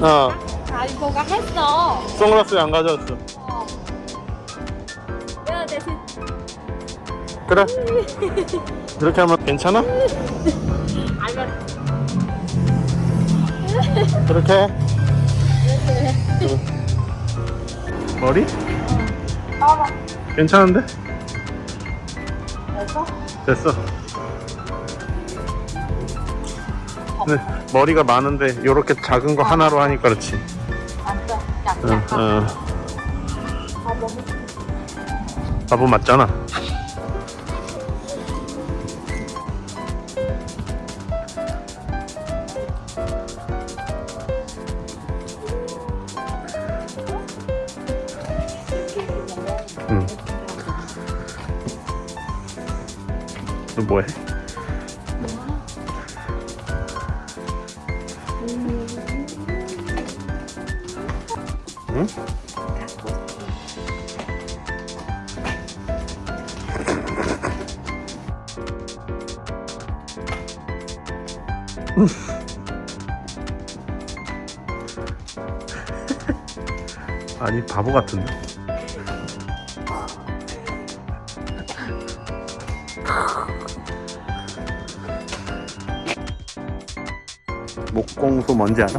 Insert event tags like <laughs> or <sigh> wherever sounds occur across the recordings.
어. 다이버가 했어. 선글라스 왜안 가져왔어. 어. 내가 대신 그래. 이렇게 하면 괜찮아? <laughs> 알면 그렇게 해. 응. 머리? 따라 괜찮은데? 됐어? 됐어 근데 머리가 많은데 이렇게 작은 거 하나로 하니까 그렇지 안돼 약간 응, 약간 응. 아 너무 바보 맞잖아 응. 너 뭐해? 응? 아니 바보 같은데 목공소 뭔지 알아?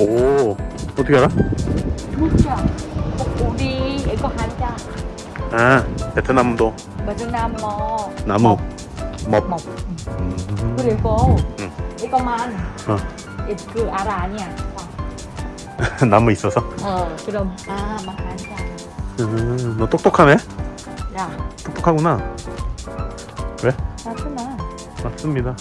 오 어떻게 알아? 진짜 우리 이거 하자. 아 베트남도. 베트남 뭐 나무. 법먹 음. 그리고 응. 이거만 어. 이- 그 알아 아니야? <laughs> 나무 있어서? 어 그럼 아막 하자. 음, 너 똑똑하네 야 똑똑하구나 왜? 나트나 맞습니다?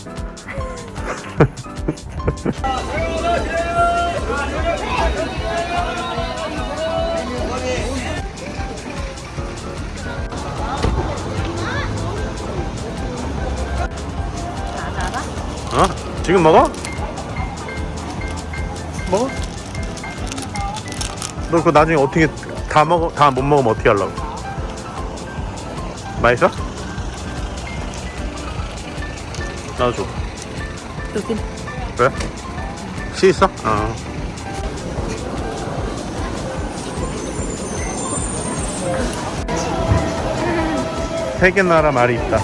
어? 지금 먹어? 먹어? 너 그거 나중에 어떻게 다 먹어 다 못 먹으면 어떻게 하려고? 맛있어? 나도 줘. 여기 왜? 씨 있어? 어. 세계 나라 말이 있다.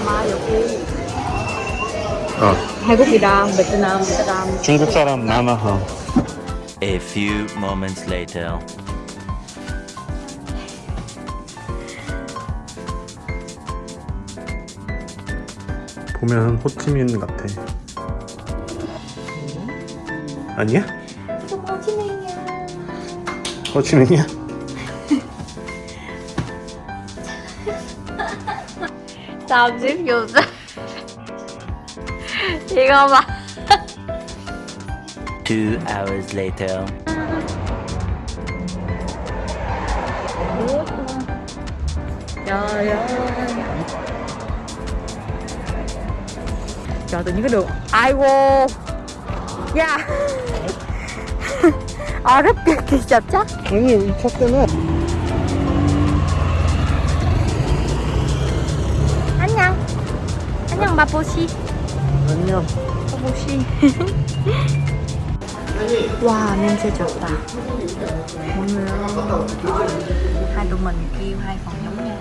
아마 여기 어. 한국이랑 베트남 사람 중국 사람 많아. 어. A few moments later. 보면 호치민 같아. 아니야? 호치민이야 호치민이야? 잠시 교자 이거 봐 Two hours later. ơi trời tự nhiên cái đường ai vô dạ 아 rất kỳ kỳ chập chắc 아니 이 차 때문에 안녕 안녕 마보시 안녕 마보시 <laughs> 와 냄새 좋다 오늘 hai tụi mình kêu hai phòng giống nhau